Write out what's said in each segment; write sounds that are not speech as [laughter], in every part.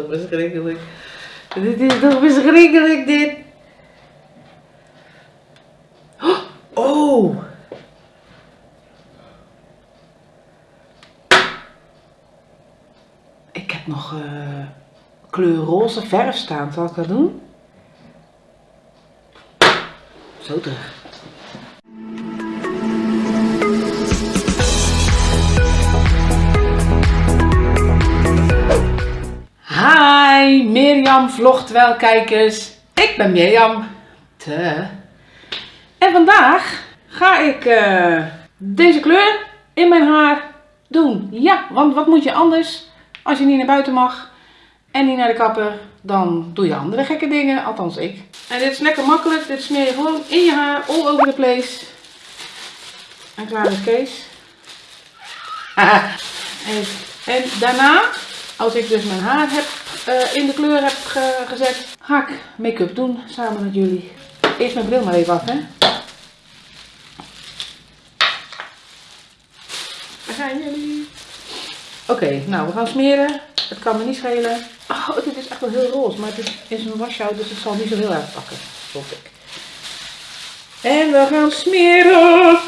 toch verschrikkelijk. Dit is toch verschrikkelijk, dit. Oh! Ik heb nog uh, kleur roze verf staan. Zal ik dat doen? Zo terug. Mirjam vlogt wel kijkers. Ik ben Mirjam. Te. En vandaag ga ik uh, deze kleur in mijn haar doen. Ja, want wat moet je anders als je niet naar buiten mag en niet naar de kapper, dan doe je andere gekke dingen, althans ik. En dit is lekker makkelijk, dit smeer je gewoon in je haar, all over the place. En klaar is Kees. [laughs] en daarna, als ik dus mijn haar heb, uh, in de kleur heb ge gezet, ga ik make-up doen samen met jullie. Eerst mijn bril maar even af, hè. Daar zijn jullie. Oké, nou we gaan smeren. Het kan me niet schelen. Oh, dit is echt wel heel roze, maar het is, een washout, dus het zal niet zo heel erg pakken, hoop ik. En we gaan smeren.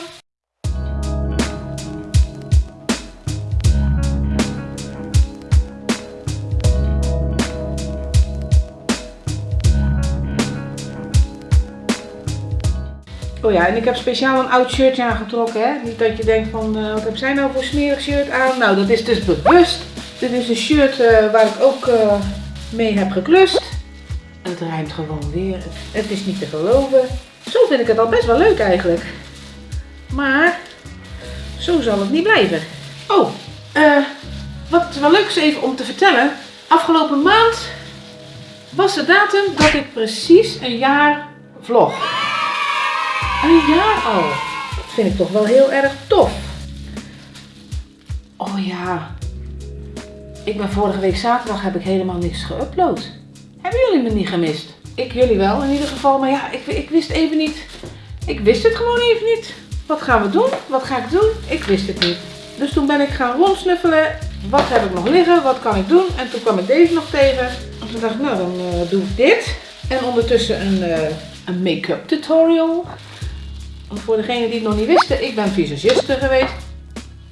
Oh ja, en ik heb speciaal een oud shirtje aangetrokken. Hè? Niet dat je denkt van, uh, wat heb zij nou voor smerig shirt aan? Nou, dat is dus bewust. Dit is een shirt uh, waar ik ook uh, mee heb geklust. Het ruimt gewoon weer. Het is niet te geloven. Zo vind ik het al best wel leuk eigenlijk. Maar, zo zal het niet blijven. Oh, wat wel leuk is even om te vertellen. Afgelopen maand was de datum dat ik precies een jaar vlog. Een jaar al. Dat vind ik toch wel heel erg tof. Oh ja. Ik ben vorige week zaterdag heb ik helemaal niks geüpload. Hebben jullie me niet gemist? Ik jullie wel in ieder geval. Maar ja, ik, ik wist even niet. Ik wist het gewoon even niet. Wat gaan we doen? Wat ga ik doen? Ik wist het niet. Dus toen ben ik gaan rondsnuffelen. Wat heb ik nog liggen? Wat kan ik doen? En toen kwam ik deze nog tegen. En toen dacht ik, nou dan uh, doe ik dit. En ondertussen een, uh, een make-up tutorial. Voor degenen die het nog niet wisten, ik ben visagiste geweest.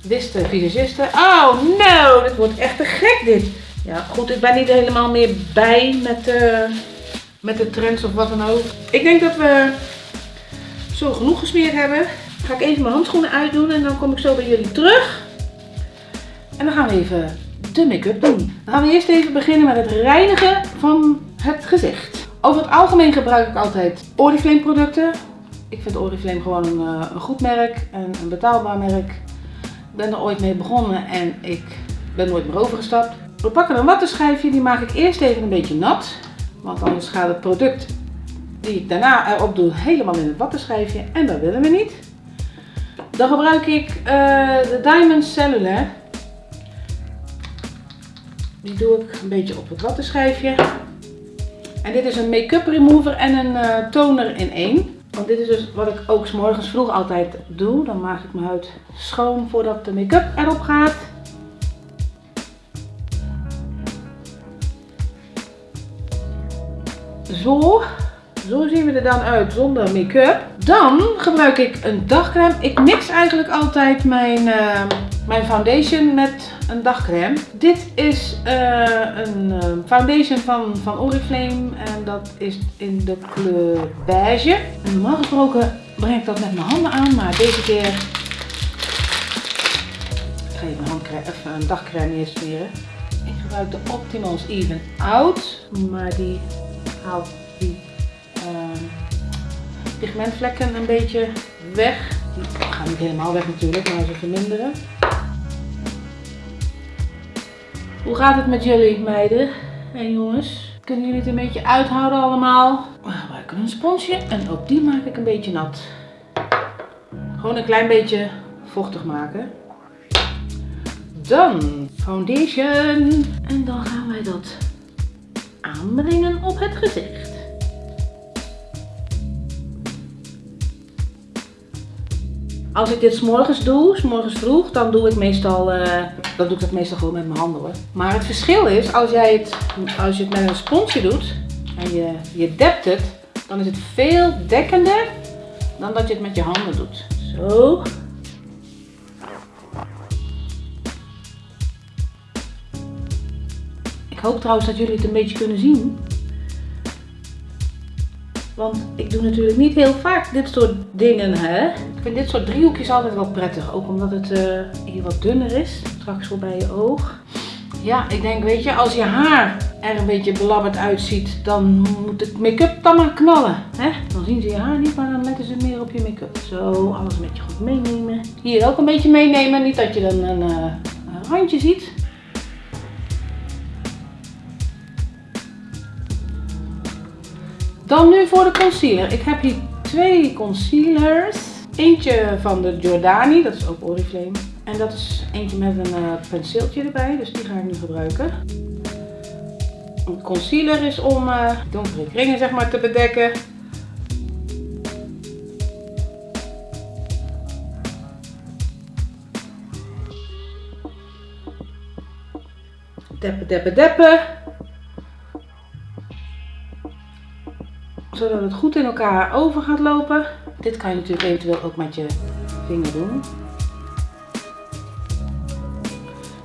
Wisten visagiste. Oh no, dit wordt echt te gek dit. Ja, goed, ik ben niet helemaal meer bij met de, met de trends of wat dan ook. Ik denk dat we zo genoeg gesmeerd hebben. Ga ik even mijn handschoenen uitdoen en dan kom ik zo bij jullie terug. En dan gaan we even de make-up doen. Dan gaan we eerst even beginnen met het reinigen van het gezicht. Over het algemeen gebruik ik altijd Oriflame producten. Ik vind Oriflame gewoon een, eh, een goed merk en een betaalbaar merk. Ik ben er ooit mee begonnen en ik ben nooit meer overgestapt. We pakken een wattenschijfje, die maak ik eerst even een beetje nat. Want anders gaat het product die ik daarna erop doe helemaal in het wattenschijfje en dat willen we niet. Dan gebruik ik uh, de Diamond Cellular. Die doe ik een beetje op het wattenschijfje. En dit is een make-up remover en een uh, toner in één. Want dit is dus wat ik ook morgens vroeg altijd doe. Dan maak ik mijn huid schoon voordat de make-up erop gaat. Zo. Zo zien we er dan uit zonder make-up. Dan gebruik ik een dagcreme. Ik mix eigenlijk altijd mijn, uh, mijn foundation met een dagcreme. Dit is uh, een uh, foundation van, van Oriflame en dat is in de kleur beige. En normaal gesproken breng ik dat met mijn handen aan, maar deze keer ik ga even een, handcrème, even een dagcreme neersmeren. Ik gebruik de Optimals Even Out, maar die haalt die uh, pigmentvlekken een beetje weg. Die gaan niet helemaal weg natuurlijk, maar ze verminderen. Hoe gaat het met jullie meiden en jongens? Kunnen jullie het een beetje uithouden allemaal? We gebruiken een sponsje en ook die maak ik een beetje nat. Gewoon een klein beetje vochtig maken. Dan foundation. En dan gaan wij dat aanbrengen op het gezicht. Als ik dit s'morgens doe, s'morgens vroeg, dan doe ik meestal, eh, dan doe ik dat meestal gewoon met mijn handen hoor. Maar het verschil is, als jij het, als je het met een sponsje doet en je, je dept het, dan is het veel dekkender dan dat je het met je handen doet. Zo. Ik hoop trouwens dat jullie het een beetje kunnen zien. Want ik doe natuurlijk niet heel vaak dit soort dingen, hè. Ik vind dit soort driehoekjes altijd wel prettig. Ook omdat het uh, hier wat dunner is. Straks voor bij je oog. Ja, ik denk, weet je, als je haar er een beetje belabberd uitziet, dan moet het make-up dan maar knallen. Hè? Dan zien ze je haar niet, maar dan letten ze meer op je make-up. Zo, alles een beetje goed meenemen. Hier ook een beetje meenemen, niet dat je dan een, een randje ziet. Dan nu voor de concealer. Ik heb hier twee concealers. Eentje van de Giordani, dat is ook Oriflame. En dat is eentje met een uh, penseeltje erbij, dus die ga ik nu gebruiken. Een concealer is om uh, donkere kringen zeg maar te bedekken. Deppen, deppen, deppen. Zodat het goed in elkaar over gaat lopen. Dit kan je natuurlijk eventueel ook met je vinger doen.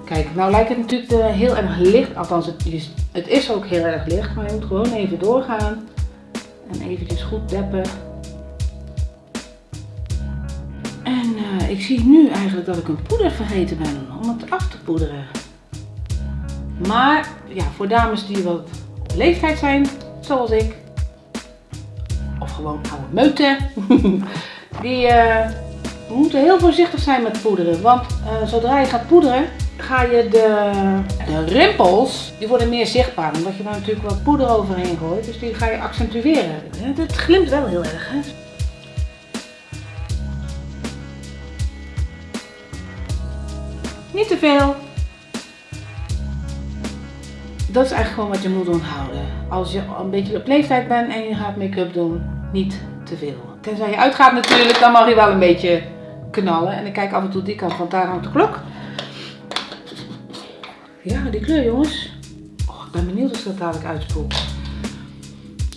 Kijk, nou lijkt het natuurlijk uh, heel erg licht, althans het is, het is ook heel erg licht, maar je moet gewoon even doorgaan en eventjes goed deppen. En uh, ik zie nu eigenlijk dat ik een poeder vergeten ben om het af te poederen. Maar ja, voor dames die wat leeftijd zijn, zoals ik, gewoon oude meuten. [laughs] die uh, moeten heel voorzichtig zijn met poederen. Want uh, zodra je gaat poederen, ga je de, de rimpels, die worden meer zichtbaar. Omdat je daar natuurlijk wat poeder overheen gooit. Dus die ga je accentueren. Het glimt wel heel erg. Hè? Niet te veel. Dat is eigenlijk gewoon wat je moet onthouden. Als je een beetje op leeftijd bent en je gaat make-up doen, niet te veel. Tenzij je uitgaat natuurlijk, dan mag je wel een beetje knallen. En ik kijk af en toe die kant, want daar hangt de klok. Ja, die kleur jongens. Oh, ik ben benieuwd of ik dat dadelijk uitspoelt.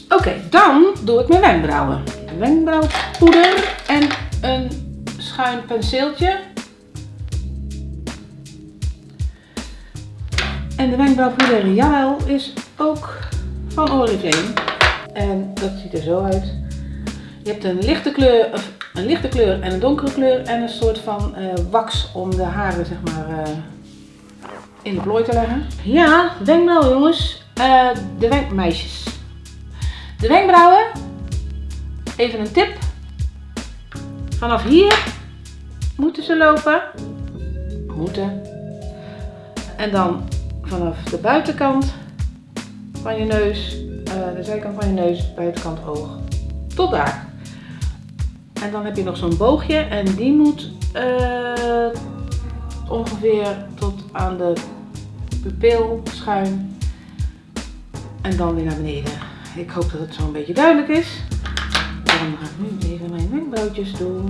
Oké, dan doe ik mijn wenkbrauwen. Wenkbrauwpoeder en een schuin penseeltje. En de wenkbrauwpoeder, jawel, is ook van Oriflame. En dat ziet er zo uit. Je hebt een lichte kleur, een lichte kleur en een donkere kleur en een soort van uh, wax om de haren zeg maar uh, in de plooi te leggen. Ja, wenkbrauwen jongens. Uh, de wenkmeisjes. De wenkbrauwen. Even een tip. Vanaf hier moeten ze lopen. Moeten. En dan vanaf de buitenkant van je neus, de zijkant van je neus, buitenkant oog, tot daar. En dan heb je nog zo'n boogje en die moet uh, ongeveer tot aan de pupil schuin. En dan weer naar beneden. Ik hoop dat het zo een beetje duidelijk is. Dan ga ik nu even mijn wenkbrauwtjes doen.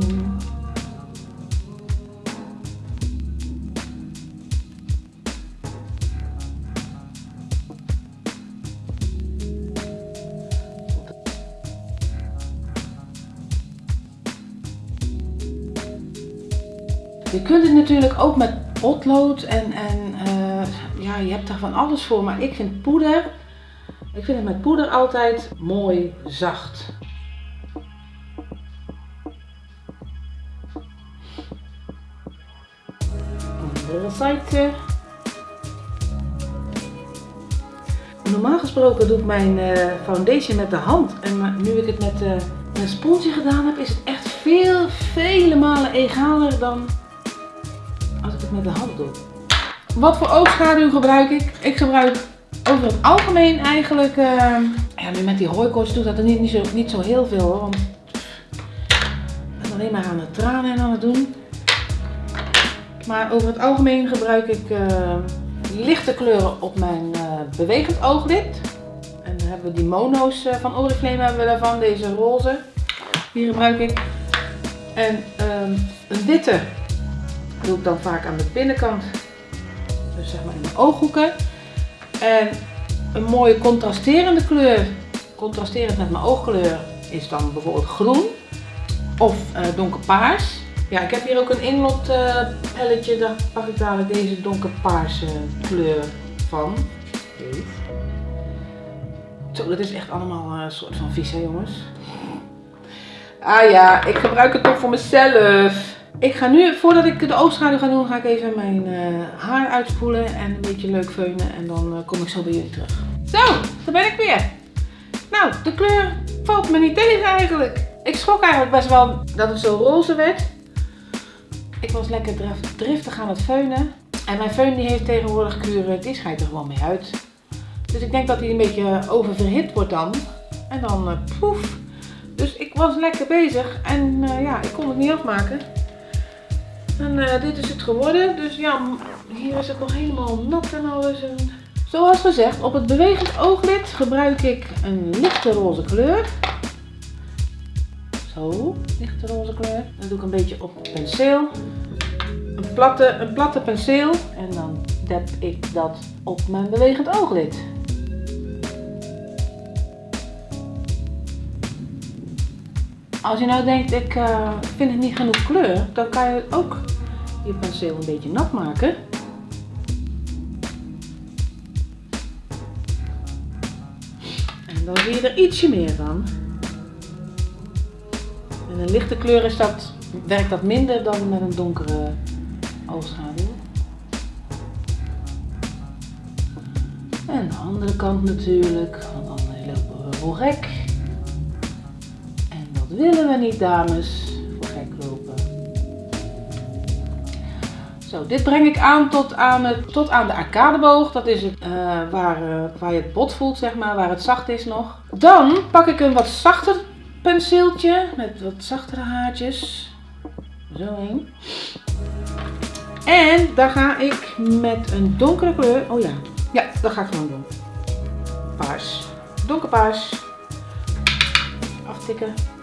Kunt het natuurlijk ook met potlood en, en uh, ja, je hebt er van alles voor. Maar ik vind poeder, ik vind het met poeder altijd mooi zacht. Normaal gesproken doe ik mijn uh, foundation met de hand. En nu ik het met een sponsje gedaan heb, is het echt veel, vele malen egaler dan met de hand doe. Wat voor oogschaduw gebruik ik? Ik gebruik over het algemeen eigenlijk, uh, ja nu met die hooikoorts doet dat er niet, niet, zo, niet zo heel veel hoor, want ik ben alleen maar aan het tranen en aan het doen. Maar over het algemeen gebruik ik uh, lichte kleuren op mijn uh, bewegend ooglid. En dan hebben we die mono's van Oriflame hebben we daarvan, deze roze. Die gebruik ik. En ehm, een witte doe ik dan vaak aan de binnenkant. Dus zeg maar in mijn ooghoeken. En een mooie contrasterende kleur, contrasterend met mijn oogkleur, is dan bijvoorbeeld groen of uh, donkerpaars. Ja, ik heb hier ook een inlot uh, pelletje, daar pak ik dadelijk deze donkerpaarse kleur van. Zo, dat is echt allemaal een soort van vies jongens. Ah ja, ik gebruik het toch voor mezelf. Ik ga nu, voordat ik de oogschaduw ga doen, ga ik even mijn uh, haar uitspoelen en een beetje leuk veunen. En dan uh, kom ik zo bij jullie terug. Zo, daar ben ik weer. Nou, de kleur valt me niet tegen eigenlijk. Ik schrok eigenlijk best wel dat het zo roze werd. Ik was lekker driftig aan het veunen. En mijn feun die heeft tegenwoordig kuren, die schijnt er gewoon mee uit. Dus ik denk dat hij een beetje oververhit wordt dan. En dan uh, poef. Dus ik was lekker bezig en ja, ik kon het niet afmaken. En uh, dit is het geworden. Dus ja, hier is het nog helemaal nat en alles. En... Zoals gezegd, op het bewegend ooglid gebruik ik een lichte roze kleur. Zo, lichte roze kleur. Dan doe ik een beetje op penseel. Een platte, een platte penseel. En dan dep ik dat op mijn bewegend ooglid. Als je nou denkt, ik uh, vind het niet genoeg kleur, dan kan je ook je penseel een beetje nat maken. En dan zie je er ietsje meer van. Met een lichte kleur is dat, werkt dat minder dan met een donkere oogschaduw. En de andere kant natuurlijk, want dan lopen we gek willen we niet, dames, voor gek lopen. Zo, dit breng ik aan tot aan, het, tot aan de arcadeboog. Dat is het, uh, waar, uh, waar je het bot voelt, zeg maar, waar het zacht is nog. Dan pak ik een wat zachter penseeltje met wat zachtere haartjes. Zo heen. En dan ga ik met een donkere kleur, oh ja, ja, dat ga ik gewoon doen. Paars. Donkerpaars. Aftikken.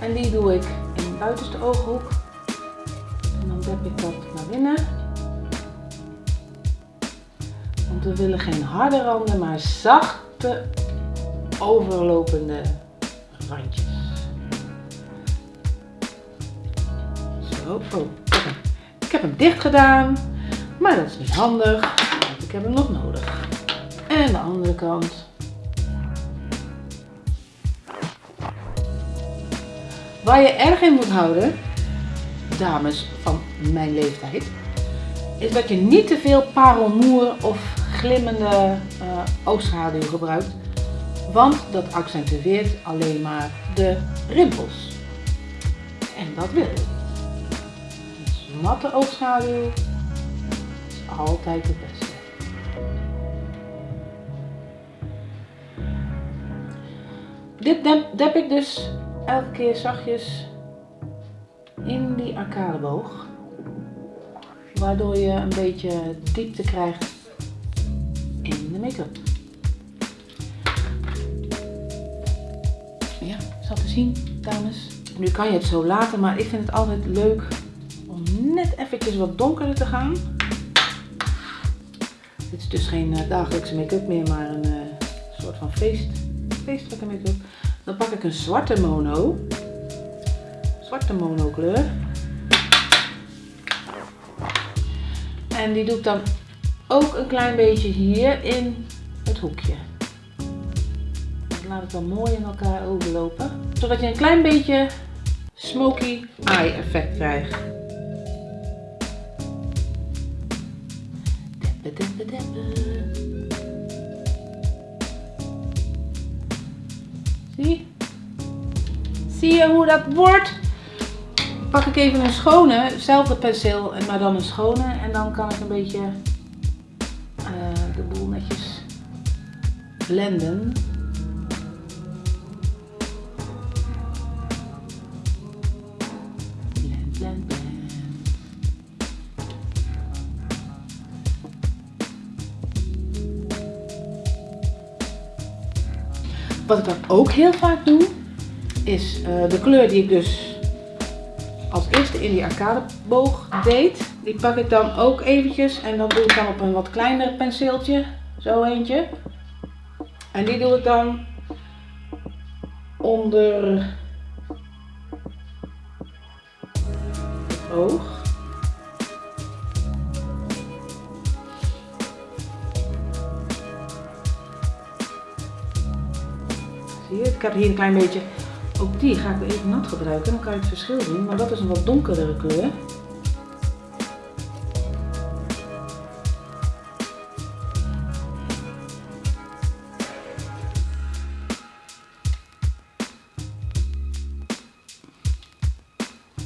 En die doe ik in de buitenste ooghoek. En dan dep ik dat naar binnen. Want we willen geen harde randen, maar zachte overlopende randjes. Zo, oh, ik heb hem dicht gedaan, maar dat is niet handig, want ik heb hem nog nodig. En de andere kant. Waar je erg in moet houden, dames van mijn leeftijd, is dat je niet te veel parelmoer of glimmende uh, oogschaduw gebruikt. Want dat accentueert alleen maar de rimpels. En dat wil je. Dus matte oogschaduw is altijd het beste. Dit dep, dep ik dus elke keer zachtjes in die arcadeboog. Waardoor je een beetje diepte krijgt in de make-up. Ja, zal te zien, dames. Nu kan je het zo laten, maar ik vind het altijd leuk om net eventjes wat donkerder te gaan. Dit is dus geen uh, dagelijkse make-up meer, maar een uh, soort van feest, feestelijke make-up. Dan pak ik een zwarte mono. Zwarte mono kleur. En die doe ik dan ook een klein beetje hier in het hoekje. Dat laat het dan mooi in elkaar overlopen. Zodat je een klein beetje smoky eye effect krijgt. Dat wordt? Pak ik even een schone, hetzelfde penseel, maar dan een schone. En dan kan ik een beetje uh, de boel netjes blenden. Blend, blend, blend. Wat ik dan ook heel vaak doe, is uh, de kleur die ik dus als eerste in die arcadeboog deed, die pak ik dan ook eventjes en dan doe ik dan op een wat kleiner penseeltje, zo eentje. En die doe ik dan onder het oog. Zie je, ik heb hier een klein beetje, ook die ga ik weer even nat gebruiken, dan kan je het verschil zien, want dat is een wat donkerdere kleur.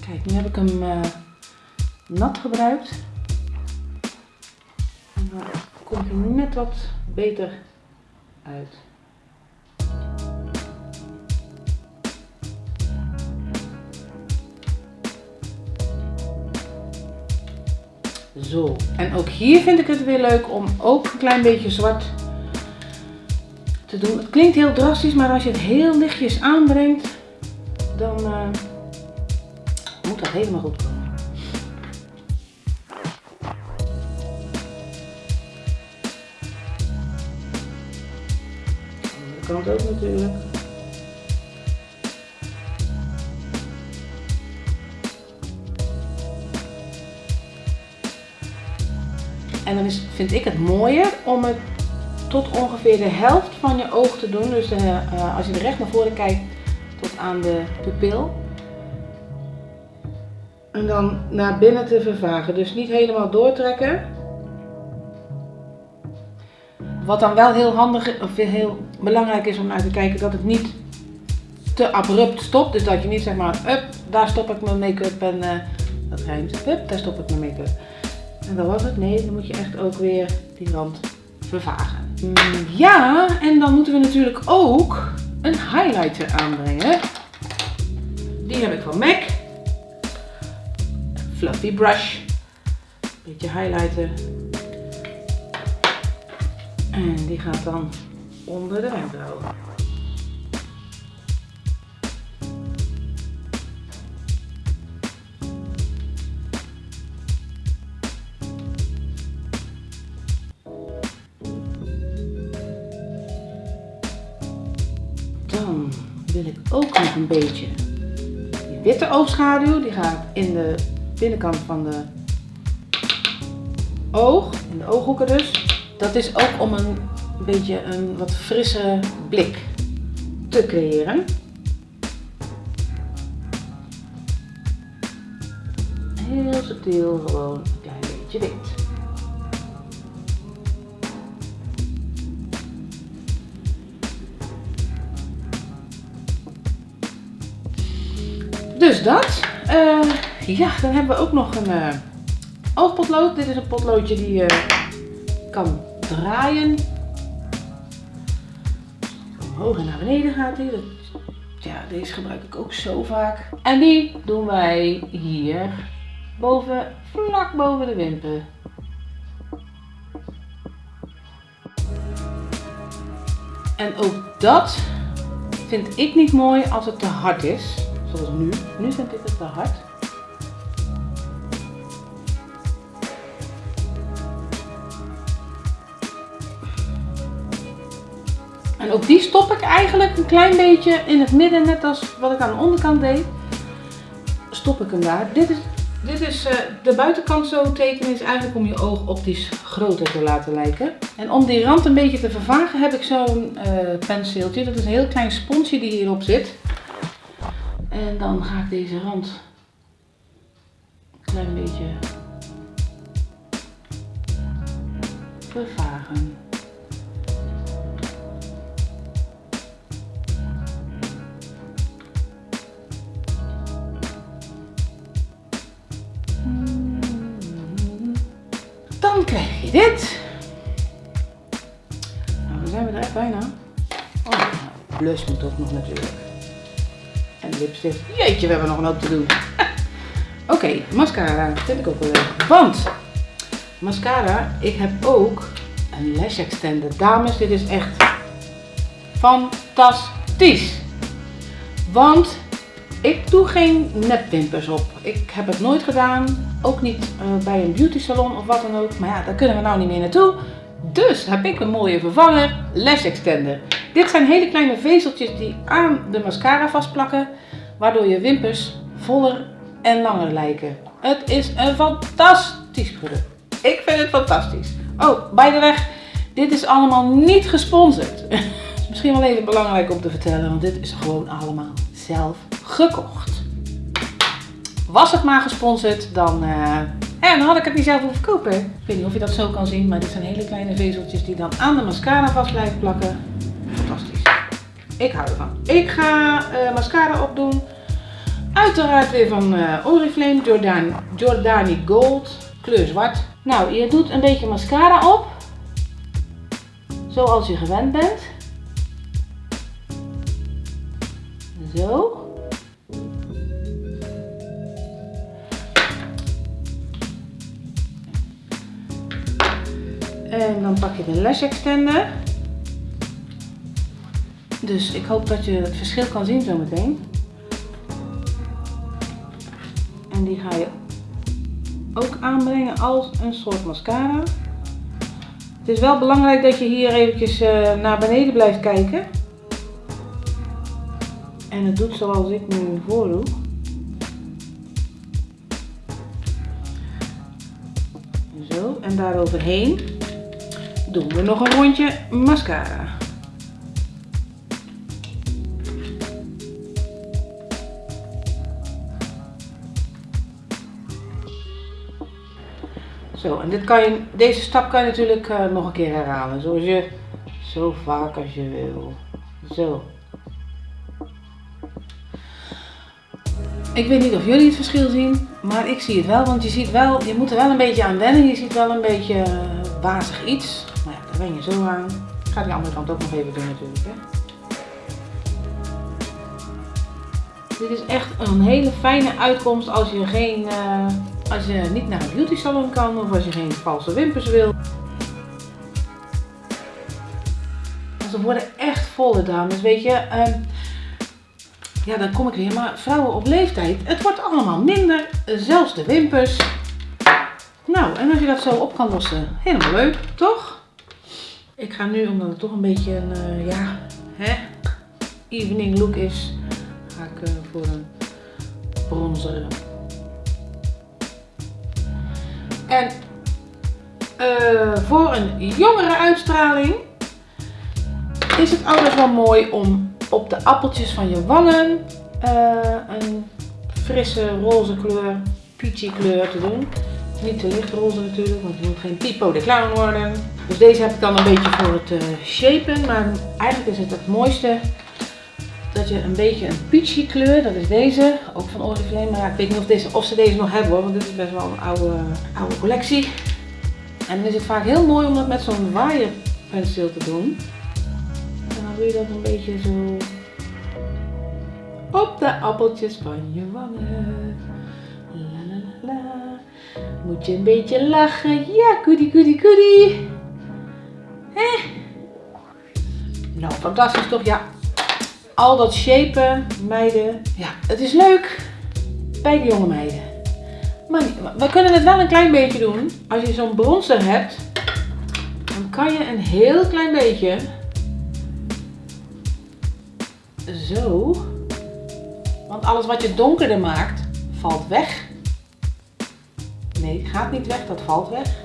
Kijk, nu heb ik hem uh, nat gebruikt. En dan komt hij net wat beter uit. Zo, en ook hier vind ik het weer leuk om ook een klein beetje zwart te doen. Het klinkt heel drastisch, maar als je het heel lichtjes aanbrengt, dan uh, moet dat helemaal goed komen. De kant ook natuurlijk. En dan is, vind ik het mooier om het tot ongeveer de helft van je oog te doen. Dus uh, als je recht naar voren kijkt, tot aan de pupil. En dan naar binnen te vervagen. Dus niet helemaal doortrekken. Wat dan wel heel handig of heel belangrijk is om naar te kijken, dat het niet te abrupt stopt. Dus dat je niet zeg maar, up, daar stop ik mijn make-up en uh, dat rijmt, up, daar stop ik mijn make-up. En dat was het. Nee, dan moet je echt ook weer die rand vervagen. Mm, ja, en dan moeten we natuurlijk ook een highlighter aanbrengen. Die heb ik van MAC. Fluffy brush. Beetje highlighter. En die gaat dan onder de wenkbrauw. Een beetje die witte oogschaduw. Die gaat in de binnenkant van de oog, in de ooghoeken dus. Dat is ook om een beetje een wat frisse blik te creëren. Heel subtiel, gewoon een klein beetje wit. Dus dat. Uh, ja, dan hebben we ook nog een uh, oogpotlood. Dit is een potloodje die je kan draaien. Omhoog en naar beneden gaat hij. Ja, deze gebruik ik ook zo vaak. En die doen wij hier boven, vlak boven de wimpen. En ook dat vind ik niet mooi als het te hard is. Zoals nu. Nu vind ik het te hard. En ook die stop ik eigenlijk een klein beetje in het midden, net als wat ik aan de onderkant deed. Stop ik hem daar. Dit is, dit is uh, de buitenkant zo tekenen is eigenlijk om je oog optisch groter te laten lijken. En om die rand een beetje te vervagen heb ik zo'n uh, penseeltje. Dat is een heel klein sponsje die hierop zit. En dan ga ik deze rand een klein beetje vervagen. Dan krijg je dit. Nou, dan zijn we er echt bijna. Oh, blush moet ook nog natuurlijk. En lipstift. Jeetje, we hebben nog een hoop te doen. [laughs] Oké, mascara vind ik ook wel leuk. Want mascara, ik heb ook een lash extender. Dames, dit is echt fantastisch. Want Ik doe geen nepwimpers op. Ik heb het nooit gedaan. Ook niet uh, bij een beauty salon of wat dan ook. Maar ja, daar kunnen we nou niet meer naartoe. Dus heb ik een mooie vervanger, Lash Extender. Dit zijn hele kleine vezeltjes die aan de mascara vastplakken. Waardoor je wimpers voller en langer lijken. Het is een fantastisch product. Ik vind het fantastisch. Oh, by the way, dit is allemaal niet gesponsord. [laughs] Misschien wel even belangrijk om te vertellen, want dit is gewoon allemaal zelf gekocht. Was het maar gesponsord, dan, uh, dan had ik het niet zelf hoeven kopen. Ik weet niet of je dat zo kan zien, maar dit zijn hele kleine vezeltjes die dan aan de mascara vast blijven plakken. Ik hou ervan. Ik ga uh, mascara opdoen. Uiteraard weer van uh, Oriflame Jordani, Jordani Gold, kleur zwart. Nou, je doet een beetje mascara op. Zoals je gewend bent. Zo. En dan pak je de lash extender. Dus ik hoop dat je het verschil kan zien zometeen. En die ga je ook aanbrengen als een soort mascara. Het is wel belangrijk dat je hier eventjes uh, naar beneden blijft kijken. En het doet zoals ik nu voordoe. Zo, en daaroverheen doen we nog een rondje mascara. Zo, en dit kan je, deze stap kan je natuurlijk uh, nog een keer herhalen. Zoals je, zo vaak als je wil. Zo. Ik weet niet of jullie het verschil zien, maar ik zie het wel. Want je ziet wel, je moet er wel een beetje aan wennen. Je ziet wel een beetje uh, wazig iets. Maar ja, daar ben je zo aan. Ik ga die andere kant ook nog even doen natuurlijk. Hè. Dit is echt een hele fijne uitkomst als je geen... Uh, als je niet naar een beauty salon kan of als je geen valse wimpers wil. Ze worden echt volle dames, weet je. Uh, ja, dan kom ik weer. Maar vrouwen op leeftijd, het wordt allemaal minder. Zelfs de wimpers. Nou, en als je dat zo op kan lossen, helemaal leuk, toch? Ik ga nu, omdat het toch een beetje een, uh, ja, evening look is, ga ik uh, voor een bronzer En uh, voor een jongere uitstraling is het altijd wel mooi om op de appeltjes van je wangen uh, een frisse roze kleur, peachy kleur te doen. Niet te licht roze natuurlijk, want je moet geen Pipo de Clown worden. Dus deze heb ik dan een beetje voor het uh, shapen. Maar eigenlijk is het het mooiste dat je een beetje een peachy kleur, dat is deze, ook van Oriflame. Maar ik weet niet of, deze, of ze deze nog hebben hoor, want dit is best wel een oude, oude collectie. En dan is het vaak heel mooi om dat met zo'n waaierpenseel te doen. En dan doe je dat een beetje zo op de appeltjes van je wangen. La, la, la, Moet je een beetje lachen. Ja, goodie, goodie, goodie. Nou, fantastisch toch? Ja, al dat shapen, meiden, ja, het is leuk bij de jonge meiden. Maar we kunnen het wel een klein beetje doen. Als je zo'n bronzer hebt, dan kan je een heel klein beetje zo. Want alles wat je donkerder maakt, valt weg. Nee, gaat niet weg, dat valt weg.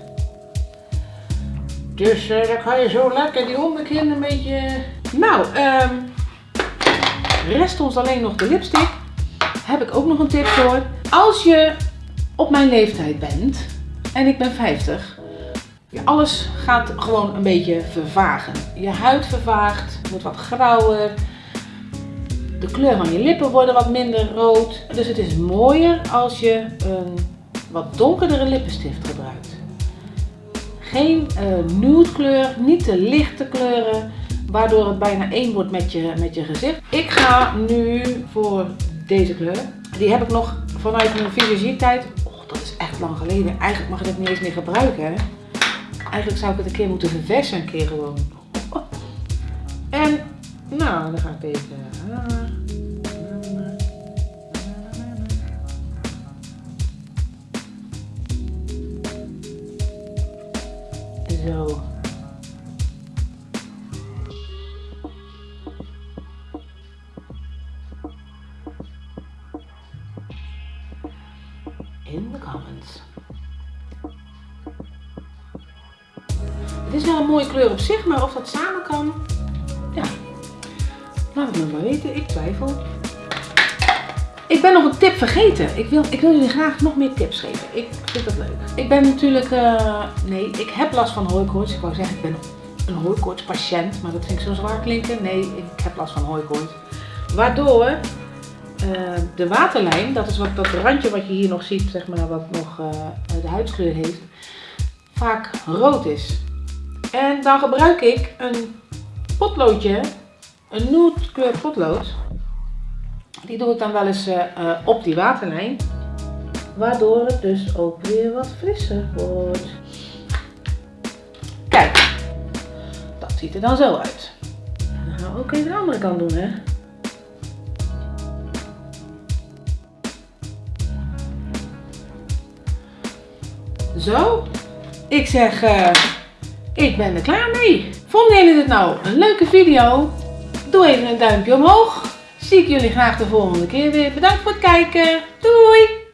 Dus uh, dan kan je zo lekker die onderkin een beetje... Nou, um, Rest ons alleen nog de lipstick. Heb ik ook nog een tip voor. Als je op mijn leeftijd bent en ik ben 50, alles gaat gewoon een beetje vervagen. Je huid vervaagt, wordt wat grauwer. De kleur van je lippen worden wat minder rood. Dus het is mooier als je een wat donkerdere lippenstift gebruikt. Geen uh, nude kleur, niet te lichte kleuren waardoor het bijna één wordt met je, met je gezicht. Ik ga nu voor deze kleur. Die heb ik nog vanuit mijn visagiertijd. Och, dat is echt lang geleden. Eigenlijk mag ik het niet eens meer gebruiken. Eigenlijk zou ik het een keer moeten verversen, een keer gewoon. En, nou, dan ga ik deze... maar of dat samen kan, ja. Laat het me maar weten, ik twijfel. Ik ben nog een tip vergeten. Ik wil, ik wil jullie graag nog meer tips geven. Ik vind dat leuk. Ik ben natuurlijk, uh, nee, ik heb last van hooikoorts. Ik wou zeggen, ik ben een hooikoortspatiënt, maar dat vind ik zo zwaar klinken. Nee, ik heb last van hooikoorts. Waardoor uh, de waterlijn, dat is wat, dat randje wat je hier nog ziet, zeg maar, wat nog uh, de huidskleur heeft, vaak rood is. En dan gebruik ik een potloodje, een nude kleur potlood. Die doe ik dan wel eens uh, uh, op die waterlijn. Waardoor het dus ook weer wat frisser wordt. Kijk, dat ziet er dan zo uit. We ook even de andere kant doen, hè. Zo, ik zeg, uh, ik ben er klaar mee. Vonden jullie dit nou een leuke video? Doe even een duimpje omhoog zie ik jullie graag de volgende keer weer. Bedankt voor het kijken. Doei!